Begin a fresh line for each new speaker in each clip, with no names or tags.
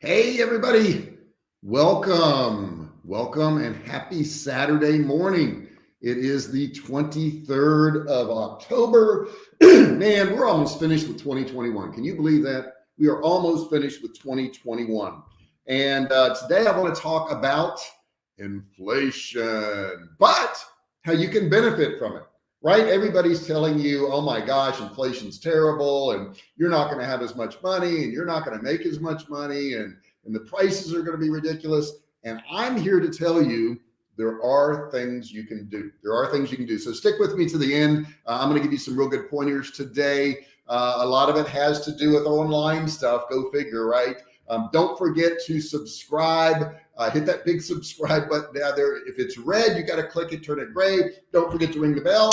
Hey, everybody. Welcome, welcome, and happy Saturday morning. It is the 23rd of October. Man, we're almost finished with 2021. Can you believe that? We are almost finished with 2021. And uh, today I want to talk about inflation, but how you can benefit from it right? Everybody's telling you, oh my gosh, inflation's terrible and you're not going to have as much money and you're not going to make as much money and, and the prices are going to be ridiculous. And I'm here to tell you there are things you can do. There are things you can do. So stick with me to the end. Uh, I'm going to give you some real good pointers today. Uh, a lot of it has to do with online stuff. Go figure, right? Um, don't forget to subscribe. Uh, hit that big subscribe button down there. If it's red, you got to click it, turn it gray. Don't forget to ring the bell,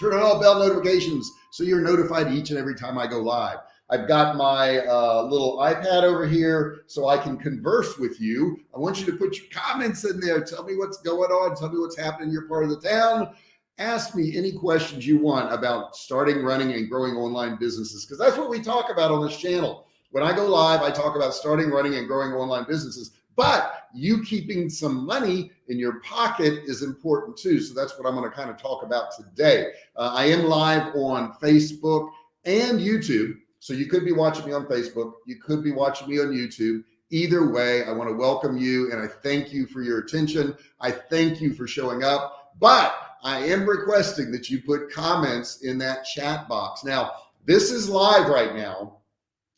turn on all bell notifications so you're notified each and every time I go live. I've got my uh, little iPad over here so I can converse with you. I want you to put your comments in there. Tell me what's going on. Tell me what's happening in your part of the town. Ask me any questions you want about starting, running, and growing online businesses because that's what we talk about on this channel. When I go live, I talk about starting, running, and growing online businesses, but you keeping some money in your pocket is important too. So that's what I'm going to kind of talk about today. Uh, I am live on Facebook and YouTube. So you could be watching me on Facebook. You could be watching me on YouTube. Either way, I want to welcome you and I thank you for your attention. I thank you for showing up, but I am requesting that you put comments in that chat box. Now, this is live right now.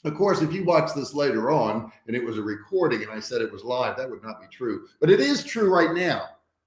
Of course, if you watch this later on and it was a recording and I said it was live, that would not be true, but it is true right now.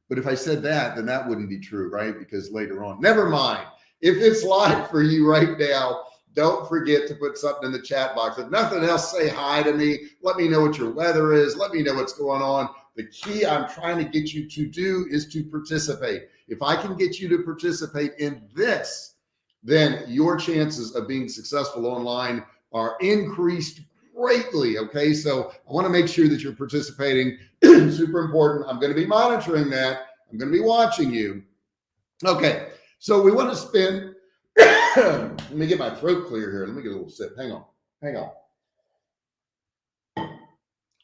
But if I said that, then that wouldn't be true, right? Because later on, never mind. If it's live for you right now, don't forget to put something in the chat box. If nothing else, say hi to me. Let me know what your weather is. Let me know what's going on. The key I'm trying to get you to do is to participate. If I can get you to participate in this, then your chances of being successful online are increased greatly. Okay. So I want to make sure that you're participating. Super important. I'm going to be monitoring that. I'm going to be watching you. Okay. So we want to spend, let me get my throat clear here. Let me get a little sip. Hang on. Hang on.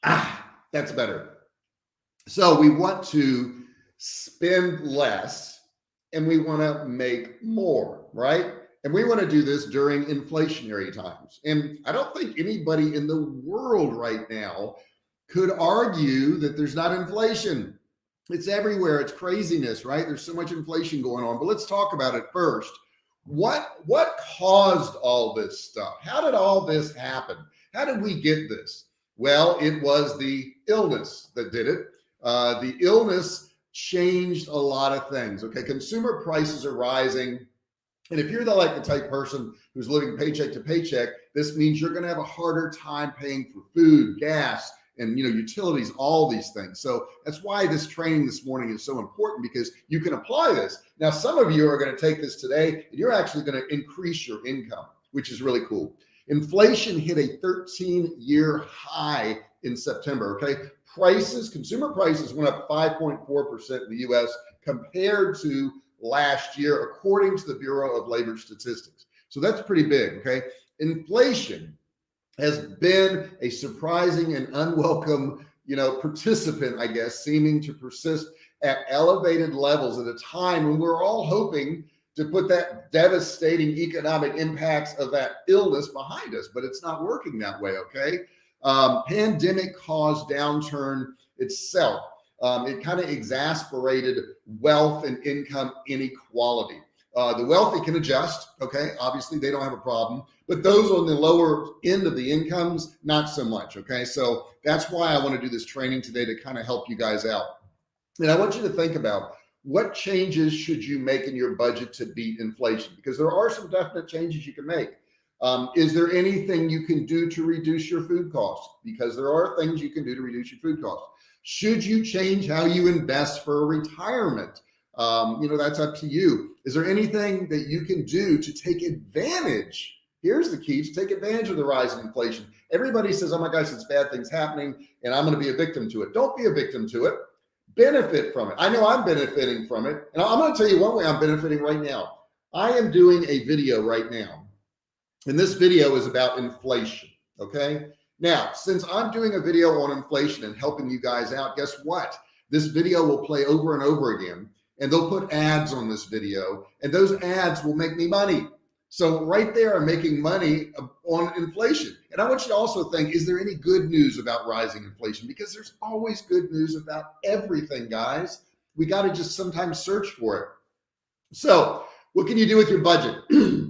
Ah, that's better. So we want to spend less and we want to make more, right? And we want to do this during inflationary times. And I don't think anybody in the world right now could argue that there's not inflation. It's everywhere. It's craziness, right? There's so much inflation going on. But let's talk about it first. What what caused all this stuff? How did all this happen? How did we get this? Well, it was the illness that did it. Uh, the illness changed a lot of things. Okay, consumer prices are rising and if you're the like the type person who's living paycheck to paycheck, this means you're going to have a harder time paying for food, gas, and you know utilities, all these things. So that's why this training this morning is so important because you can apply this. Now, some of you are going to take this today and you're actually going to increase your income, which is really cool. Inflation hit a 13 year high in September. Okay. Prices, consumer prices went up 5.4% in the US compared to last year, according to the Bureau of Labor Statistics. So that's pretty big. Okay. Inflation has been a surprising and unwelcome, you know, participant, I guess, seeming to persist at elevated levels at a time when we're all hoping to put that devastating economic impacts of that illness behind us, but it's not working that way. Okay. Um, pandemic caused downturn itself um, it kind of exasperated wealth and income inequality. Uh, the wealthy can adjust. Okay. Obviously they don't have a problem, but those on the lower end of the incomes, not so much. Okay. So that's why I want to do this training today to kind of help you guys out. And I want you to think about what changes should you make in your budget to beat inflation? Because there are some definite changes you can make. Um, is there anything you can do to reduce your food costs? Because there are things you can do to reduce your food costs. Should you change how you invest for retirement? Um, you know, that's up to you. Is there anything that you can do to take advantage? Here's the key to take advantage of the rise in inflation. Everybody says, oh my gosh, it's bad things happening and I'm going to be a victim to it. Don't be a victim to it. Benefit from it. I know I'm benefiting from it. And I'm going to tell you one way I'm benefiting right now. I am doing a video right now. And this video is about inflation. Okay. Now, since I'm doing a video on inflation and helping you guys out, guess what? This video will play over and over again and they'll put ads on this video and those ads will make me money. So right there, I'm making money uh, on inflation. And I want you to also think, is there any good news about rising inflation? Because there's always good news about everything, guys. We got to just sometimes search for it. So what can you do with your budget?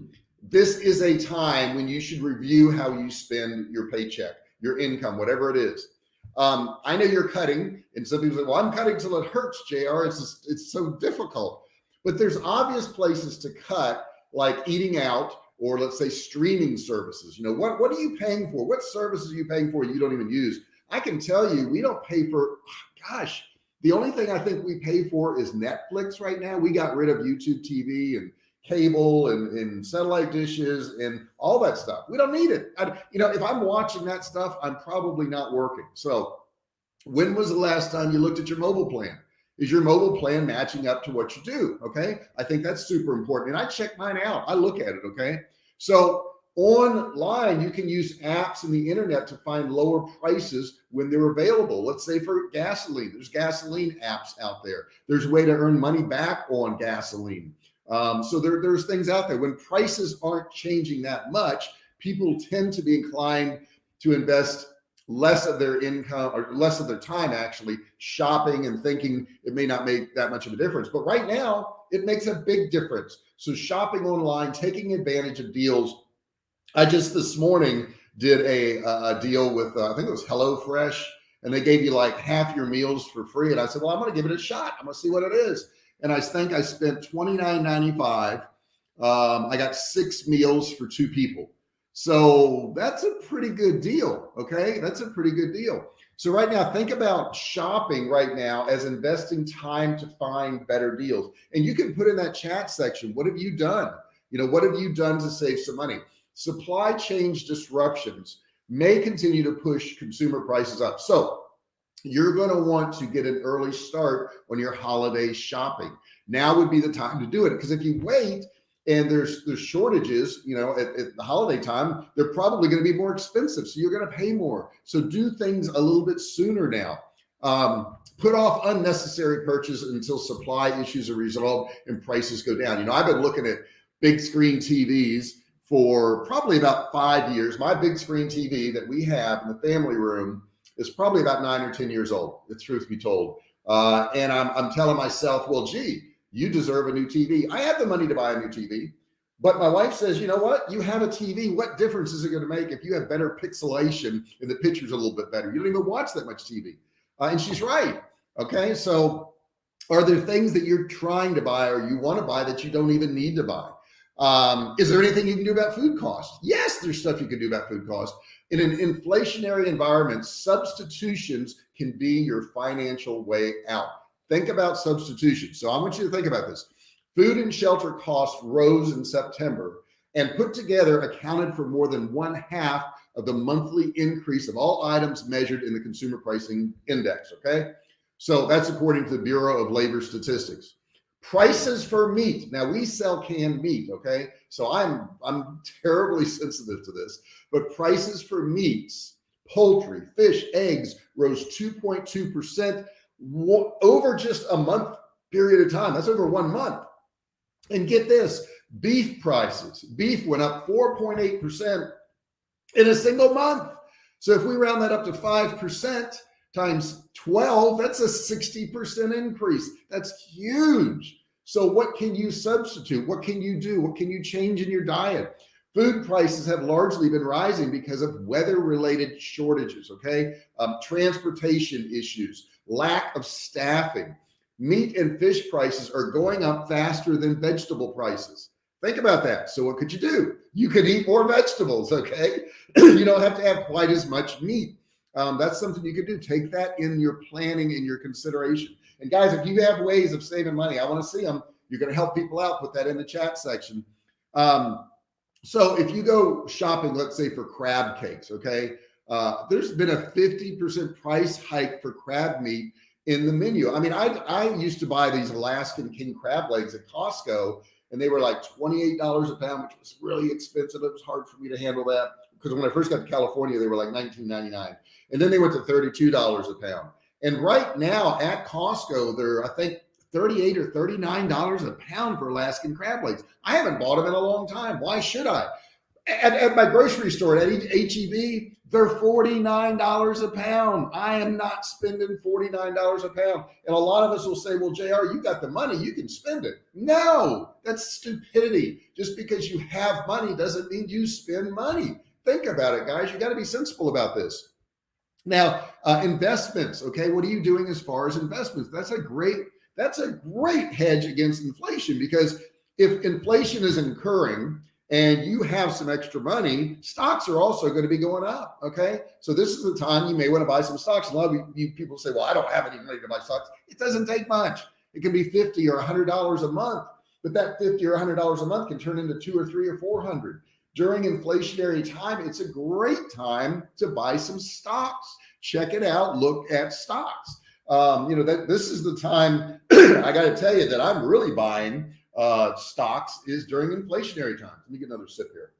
this is a time when you should review how you spend your paycheck, your income, whatever it is. Um, I know you're cutting and some people say, well, I'm cutting till it hurts, JR. It's, just, it's so difficult, but there's obvious places to cut like eating out or let's say streaming services. You know, what, what are you paying for? What services are you paying for you don't even use? I can tell you, we don't pay for, gosh, the only thing I think we pay for is Netflix right now. We got rid of YouTube TV and cable and, and satellite dishes and all that stuff. We don't need it. I, you know, if I'm watching that stuff, I'm probably not working. So when was the last time you looked at your mobile plan? Is your mobile plan matching up to what you do? Okay. I think that's super important. And I check mine out. I look at it. Okay. So online, you can use apps and the internet to find lower prices when they're available. Let's say for gasoline, there's gasoline apps out there. There's a way to earn money back on gasoline. Um, so there, there's things out there when prices aren't changing that much, people tend to be inclined to invest less of their income or less of their time actually shopping and thinking it may not make that much of a difference. But right now it makes a big difference. So shopping online, taking advantage of deals. I just this morning did a, a deal with, uh, I think it was HelloFresh and they gave you like half your meals for free. And I said, well, I'm going to give it a shot. I'm going to see what it is and I think I spent $29.95. Um, I got six meals for two people. So that's a pretty good deal. Okay. That's a pretty good deal. So right now, think about shopping right now as investing time to find better deals. And you can put in that chat section. What have you done? You know, what have you done to save some money? Supply chain disruptions may continue to push consumer prices up. So you're going to want to get an early start on your holiday shopping. Now would be the time to do it. Because if you wait and there's there's shortages, you know, at, at the holiday time, they're probably going to be more expensive. So you're going to pay more. So do things a little bit sooner now. Um, put off unnecessary purchase until supply issues are resolved and prices go down. You know, I've been looking at big screen TVs for probably about five years. My big screen TV that we have in the family room is probably about nine or 10 years old, the truth be told. Uh, and I'm, I'm telling myself, well, gee, you deserve a new TV. I have the money to buy a new TV, but my wife says, you know what? You have a TV. What difference is it going to make if you have better pixelation and the picture's a little bit better? You don't even watch that much TV. Uh, and she's right. Okay. So are there things that you're trying to buy or you want to buy that you don't even need to buy? Um, is there anything you can do about food costs? Yes, there's stuff you can do about food costs. In an inflationary environment, substitutions can be your financial way out. Think about substitution. So I want you to think about this. Food and shelter costs rose in September and put together accounted for more than one half of the monthly increase of all items measured in the consumer pricing index. Okay. So that's according to the Bureau of Labor Statistics prices for meat. Now we sell canned meat. Okay. So I'm, I'm terribly sensitive to this, but prices for meats, poultry, fish, eggs rose 2.2% over just a month period of time. That's over one month. And get this beef prices, beef went up 4.8% in a single month. So if we round that up to 5%, times 12, that's a 60% increase. That's huge. So what can you substitute? What can you do? What can you change in your diet? Food prices have largely been rising because of weather related shortages. Okay. Um, transportation issues, lack of staffing, meat and fish prices are going up faster than vegetable prices. Think about that. So what could you do? You could eat more vegetables. Okay. you don't have to have quite as much meat um, that's something you could do. Take that in your planning in your consideration. And guys, if you have ways of saving money, I want to see them. You're going to help people out. Put that in the chat section. Um, so if you go shopping, let's say for crab cakes, okay, uh, there's been a 50% price hike for crab meat in the menu. I mean, I, I used to buy these Alaskan king crab legs at Costco and they were like $28 a pound, which was really expensive. It was hard for me to handle that because when I first got to California, they were like 19.99, and then they went to $32 a pound. And right now at Costco, they're I think 38 or 39 dollars a pound for Alaskan crab legs. I haven't bought them in a long time. Why should I? At, at my grocery store at HEB, they're $49 a pound. I am not spending $49 a pound. And a lot of us will say, well, JR, you got the money, you can spend it. No, that's stupidity. Just because you have money doesn't mean you spend money. Think about it, guys. You got to be sensible about this. Now, uh, investments. Okay. What are you doing as far as investments? That's a great, that's a great hedge against inflation because if inflation is incurring, and you have some extra money, stocks are also going to be going up. Okay. So this is the time you may want to buy some stocks. A lot of you people say, well, I don't have any money to buy stocks. It doesn't take much. It can be 50 or hundred dollars a month, but that 50 or hundred dollars a month can turn into two or three or 400 during inflationary time. It's a great time to buy some stocks. Check it out. Look at stocks. Um, you know, that this is the time I got to tell you that I'm really buying uh, stocks is during inflationary times. Let me get another sip here.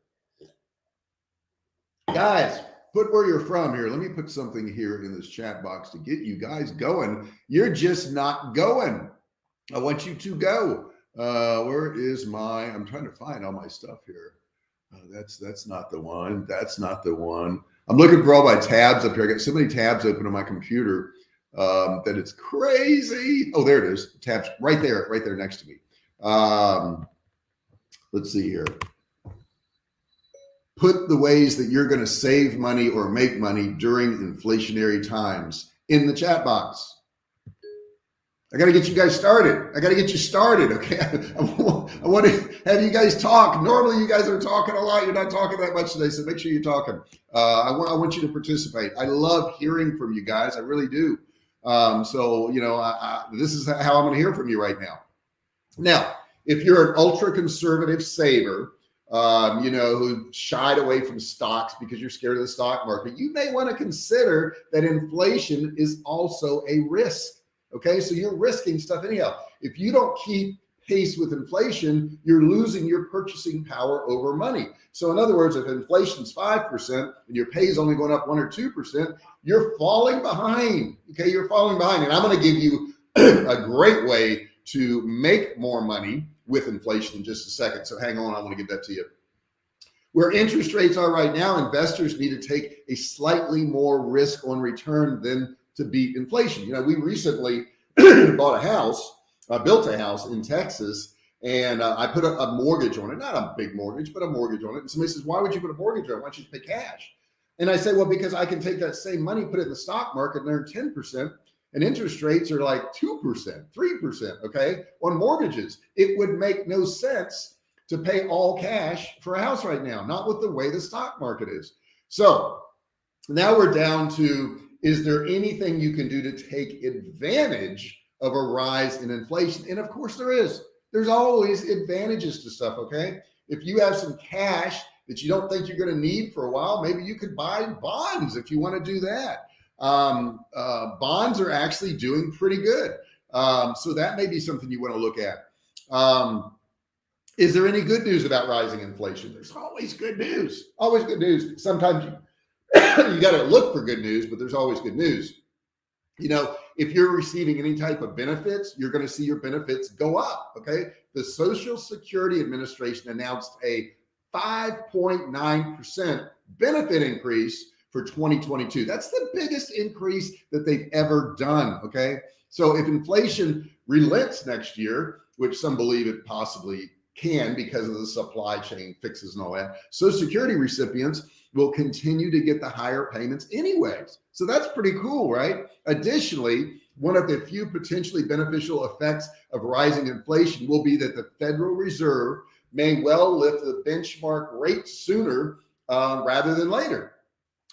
Guys, put where you're from here. Let me put something here in this chat box to get you guys going. You're just not going. I want you to go. Uh, where is my, I'm trying to find all my stuff here. Uh, that's, that's not the one. That's not the one. I'm looking for all my tabs up here. I got so many tabs open on my computer um, that it's crazy. Oh, there it is. Tabs right there, right there next to me. Um, let's see here. Put the ways that you're going to save money or make money during inflationary times in the chat box. I got to get you guys started. I got to get you started. Okay. I want to have you guys talk. Normally, you guys are talking a lot. You're not talking that much today. So make sure you're talking. Uh, I, want, I want you to participate. I love hearing from you guys. I really do. Um, so, you know, I, I, this is how I'm going to hear from you right now. Now, if you're an ultra conservative saver, um, you know, who shied away from stocks because you're scared of the stock market, you may want to consider that inflation is also a risk. Okay. So you're risking stuff anyhow. If you don't keep pace with inflation, you're losing your purchasing power over money. So in other words, if inflation's 5% and your pay is only going up one or 2%, you're falling behind. Okay. You're falling behind. And I'm going to give you a great way to make more money with inflation in just a second. So hang on, I want to give that to you. Where interest rates are right now, investors need to take a slightly more risk on return than to beat inflation. You know, we recently bought a house, uh, built a house in Texas, and uh, I put a, a, mortgage on it, not a big mortgage, but a mortgage on it. And somebody says, why would you put a mortgage on it? Why don't you pay cash? And I say, well, because I can take that same money, put it in the stock market and earn 10% and interest rates are like 2%, 3%, okay, on mortgages. It would make no sense to pay all cash for a house right now, not with the way the stock market is. So now we're down to, is there anything you can do to take advantage of a rise in inflation? And of course there is. There's always advantages to stuff, okay? If you have some cash that you don't think you're going to need for a while, maybe you could buy bonds if you want to do that um, uh, bonds are actually doing pretty good. Um, so that may be something you want to look at. Um, is there any good news about rising inflation? There's always good news, always good news. Sometimes you, you got to look for good news, but there's always good news. You know, if you're receiving any type of benefits, you're going to see your benefits go up. Okay. The Social Security Administration announced a 5.9% benefit increase for 2022. That's the biggest increase that they've ever done. Okay. So if inflation relents next year, which some believe it possibly can because of the supply chain fixes and all that, Social Security recipients will continue to get the higher payments anyways. So that's pretty cool, right? Additionally, one of the few potentially beneficial effects of rising inflation will be that the Federal Reserve may well lift the benchmark rate sooner uh, rather than later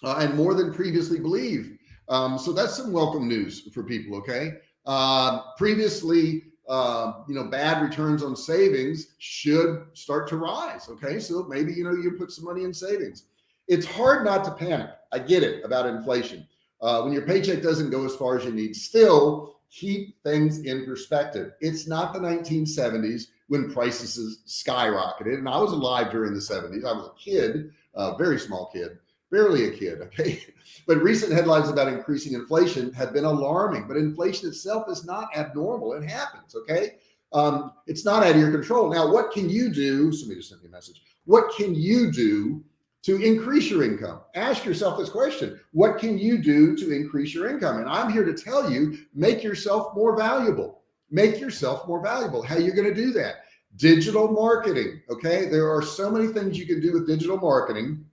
uh, and more than previously believed. Um, so that's some welcome news for people. Okay. Uh, previously, uh, you know, bad returns on savings should start to rise. Okay. So maybe, you know, you put some money in savings. It's hard not to panic. I get it about inflation. Uh, when your paycheck doesn't go as far as you need, still, keep things in perspective. It's not the 1970s when prices skyrocketed. And I was alive during the 70s. I was a kid, a very small kid, barely a kid. Okay. But recent headlines about increasing inflation have been alarming, but inflation itself is not abnormal. It happens. Okay. Um, it's not out of your control. Now, what can you do? Somebody just sent me a message. What can you do to increase your income? Ask yourself this question. What can you do to increase your income? And I'm here to tell you, make yourself more valuable. Make yourself more valuable. How you're you going to do that? Digital marketing. Okay. There are so many things you can do with digital marketing.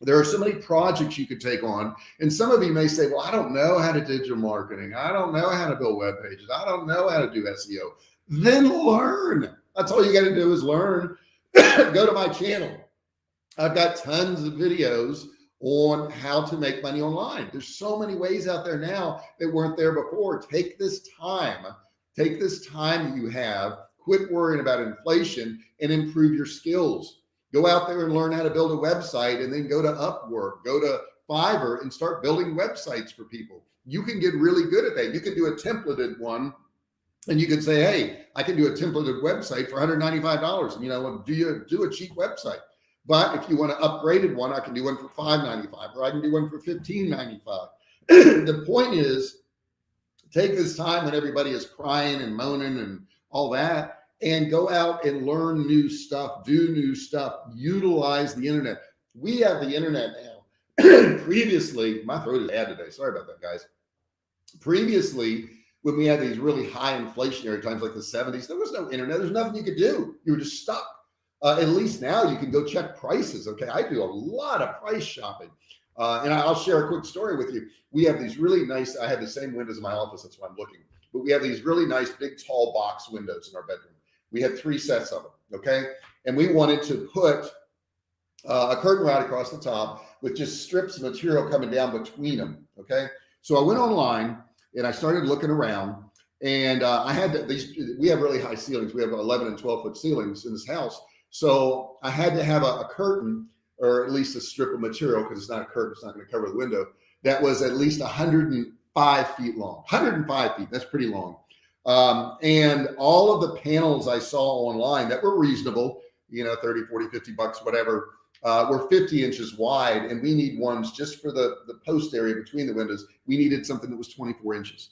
There are so many projects you could take on. And some of you may say, well, I don't know how to digital marketing. I don't know how to build web pages. I don't know how to do SEO. Then learn. That's all you got to do is learn. Go to my channel I've got tons of videos on how to make money online. There's so many ways out there now that weren't there before. Take this time, take this time you have, quit worrying about inflation and improve your skills. Go out there and learn how to build a website and then go to Upwork, go to Fiverr and start building websites for people. You can get really good at that. You can do a templated one and you can say, Hey, I can do a templated website for $195. And you know, do you do a cheap website? But if you want an upgraded one, I can do one for 5.95 or I can do one for 15.95. the point is take this time when everybody is crying and moaning and all that and go out and learn new stuff, do new stuff, utilize the internet. We have the internet now. Previously, my throat is bad today. Sorry about that, guys. Previously, when we had these really high inflationary times like the 70s, there was no internet. There's nothing you could do. You were just stuck. Uh, at least now you can go check prices. Okay. I do a lot of price shopping. Uh, and I'll share a quick story with you. We have these really nice, I have the same windows in my office. That's why I'm looking, but we have these really nice big tall box windows in our bedroom. We had three sets of them. Okay. And we wanted to put uh, a curtain rod across the top with just strips of material coming down between them. Okay. So I went online and I started looking around and uh, I had these, we have really high ceilings. We have 11 and 12 foot ceilings in this house. So I had to have a, a curtain or at least a strip of material because it's not a curtain, it's not going to cover the window that was at least 105 feet long, 105 feet. That's pretty long. Um, and all of the panels I saw online that were reasonable, you know, 30, 40, 50 bucks, whatever, uh, were 50 inches wide. And we need ones just for the, the post area between the windows. We needed something that was 24 inches.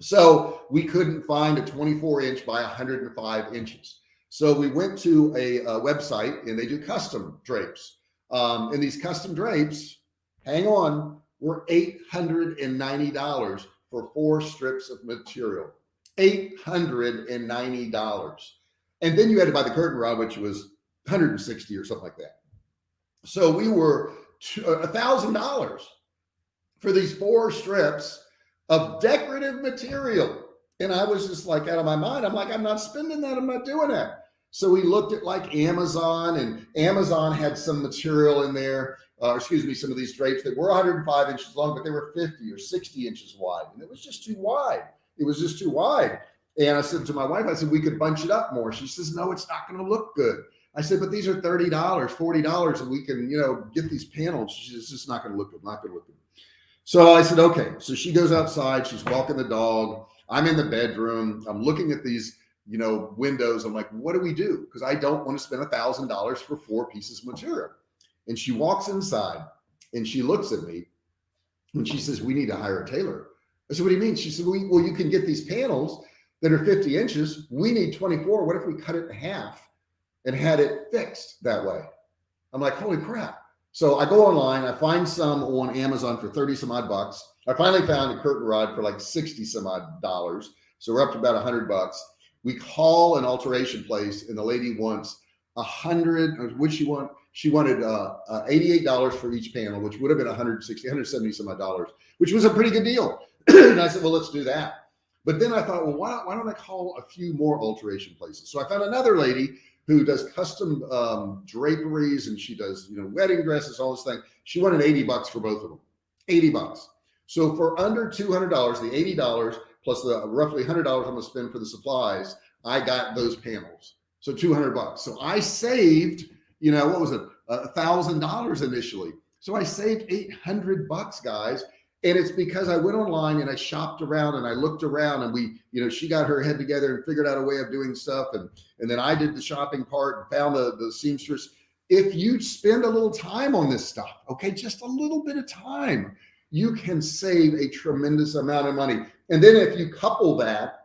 So we couldn't find a 24 inch by 105 inches. So we went to a, a website and they do custom drapes. Um, and these custom drapes, hang on, were $890 for four strips of material. $890. And then you had to buy the curtain rod, which was 160 or something like that. So we were a thousand dollars for these four strips of decorative material. And I was just like out of my mind. I'm like, I'm not spending that. I'm not doing that. So we looked at like Amazon and Amazon had some material in there, uh, excuse me, some of these drapes that were 105 inches long, but they were 50 or 60 inches wide. And it was just too wide. It was just too wide. And I said to my wife, I said, we could bunch it up more. She says, no, it's not going to look good. I said, but these are $30, $40 and we can, you know, get these panels. She says, it's just not going to look good. Not going to look good. So I said, okay. So she goes outside. She's walking the dog. I'm in the bedroom. I'm looking at these you know, windows. I'm like, what do we do? Because I don't want to spend a thousand dollars for four pieces of material. And she walks inside and she looks at me and she says, we need to hire a tailor. I said, what do you mean? She said, well, you can get these panels that are 50 inches. We need 24. What if we cut it in half and had it fixed that way? I'm like, holy crap. So I go online, I find some on Amazon for 30 some odd bucks. I finally found a curtain rod for like 60 some odd dollars. So we're up to about a hundred bucks we call an alteration place and the lady wants a hundred what she want she wanted uh, uh, $88 for each panel which would have been 160 170 some odd dollars which was a pretty good deal and i said well let's do that but then i thought well why, why don't i call a few more alteration places so i found another lady who does custom um, draperies and she does you know wedding dresses all this thing she wanted 80 bucks for both of them 80 bucks so for under $200 the $80 plus the roughly hundred dollars I'm gonna spend for the supplies, I got those panels. So 200 bucks. So I saved, you know, what was it? A thousand dollars initially. So I saved 800 bucks guys. And it's because I went online and I shopped around and I looked around and we, you know, she got her head together and figured out a way of doing stuff. And, and then I did the shopping part and found the, the seamstress. If you spend a little time on this stuff, okay, just a little bit of time, you can save a tremendous amount of money. And then if you couple that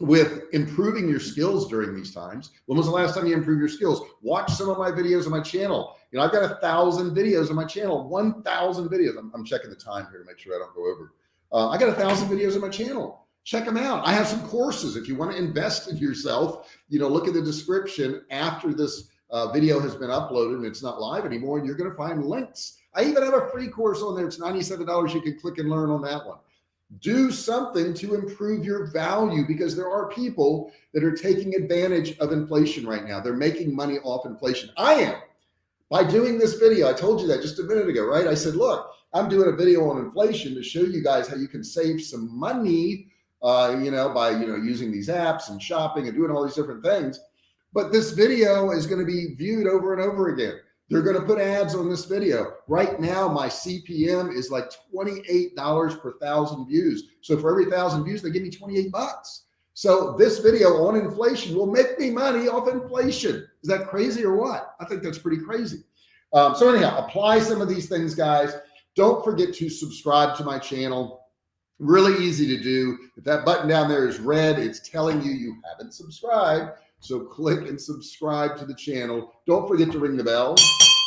with improving your skills during these times. When was the last time you improved your skills? Watch some of my videos on my channel. You know, I've got a thousand videos on my channel, 1,000 videos. I'm, I'm, checking the time here to make sure I don't go over. Uh, I got a thousand videos on my channel. Check them out. I have some courses. If you want to invest in yourself, you know, look at the description after this uh, video has been uploaded and it's not live anymore. And you're going to find links. I even have a free course on there. It's $97. You can click and learn on that one do something to improve your value because there are people that are taking advantage of inflation right now. They're making money off inflation. I am by doing this video. I told you that just a minute ago, right? I said, look, I'm doing a video on inflation to show you guys how you can save some money, uh, you know, by, you know, using these apps and shopping and doing all these different things. But this video is going to be viewed over and over again. They're going to put ads on this video. Right now, my CPM is like $28 per thousand views. So for every thousand views, they give me 28 bucks. So this video on inflation will make me money off inflation. Is that crazy or what? I think that's pretty crazy. Um, so anyhow, apply some of these things, guys. Don't forget to subscribe to my channel. Really easy to do. If that button down there is red, it's telling you you haven't subscribed. So click and subscribe to the channel. Don't forget to ring the bell,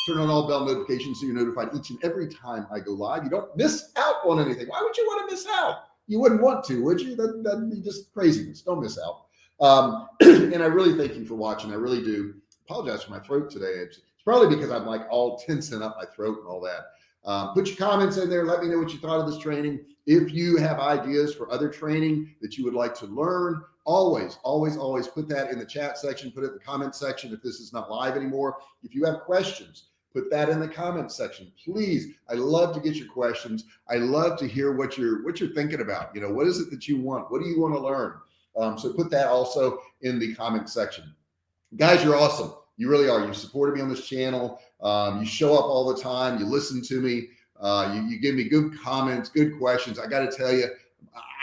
turn on all bell notifications so you're notified each and every time I go live. You don't miss out on anything. Why would you want to miss out? You wouldn't want to, would you? That, that'd be just craziness. Don't miss out. Um, and I really thank you for watching. I really do apologize for my throat today. It's, it's probably because I'm like all tensing up my throat and all that. Um, put your comments in there. Let me know what you thought of this training. If you have ideas for other training that you would like to learn, always, always, always put that in the chat section, put it in the comment section. If this is not live anymore, if you have questions, put that in the comment section, please. I love to get your questions. I love to hear what you're, what you're thinking about. You know, what is it that you want? What do you want to learn? Um, so put that also in the comment section. Guys, you're awesome. You really are. You supported me on this channel. Um, you show up all the time. You listen to me. Uh, you, you give me good comments, good questions. I got to tell you,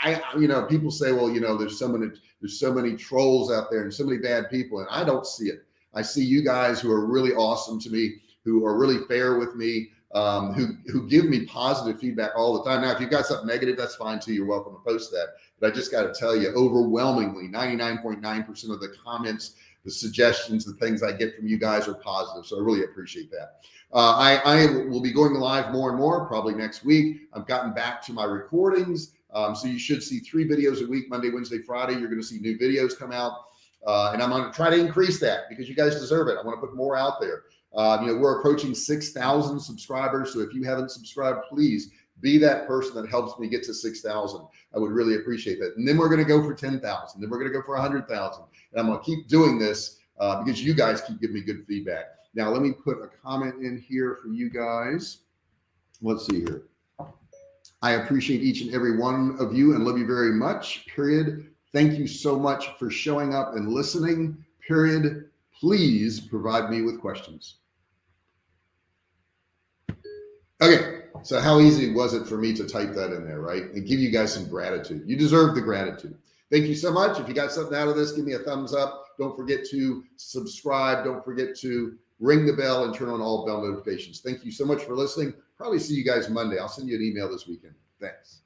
I, you know, people say, well, you know, there's so many, there's so many trolls out there and so many bad people, and I don't see it. I see you guys who are really awesome to me, who are really fair with me, um, who, who give me positive feedback all the time. Now, if you've got something negative, that's fine too. You're welcome to post that. But I just got to tell you, overwhelmingly, 99.9% of the comments, the suggestions, the things I get from you guys are positive. So I really appreciate that. Uh, I, I will be going live more and more probably next week. I've gotten back to my recordings. Um, so you should see three videos a week, Monday, Wednesday, Friday. You're going to see new videos come out. Uh, and I'm going to try to increase that because you guys deserve it. I want to put more out there. Uh, you know, we're approaching 6,000 subscribers. So if you haven't subscribed, please be that person that helps me get to 6,000. I would really appreciate that. And then we're going to go for 10,000. Then we're going to go for 100,000. And I'm going to keep doing this uh, because you guys keep giving me good feedback. Now, let me put a comment in here for you guys. Let's see here. I appreciate each and every one of you and love you very much, period. Thank you so much for showing up and listening, period. Please provide me with questions. Okay, so how easy was it for me to type that in there, right? And give you guys some gratitude. You deserve the gratitude. Thank you so much. If you got something out of this, give me a thumbs up. Don't forget to subscribe. Don't forget to ring the bell and turn on all bell notifications. Thank you so much for listening. Probably see you guys Monday. I'll send you an email this weekend. Thanks.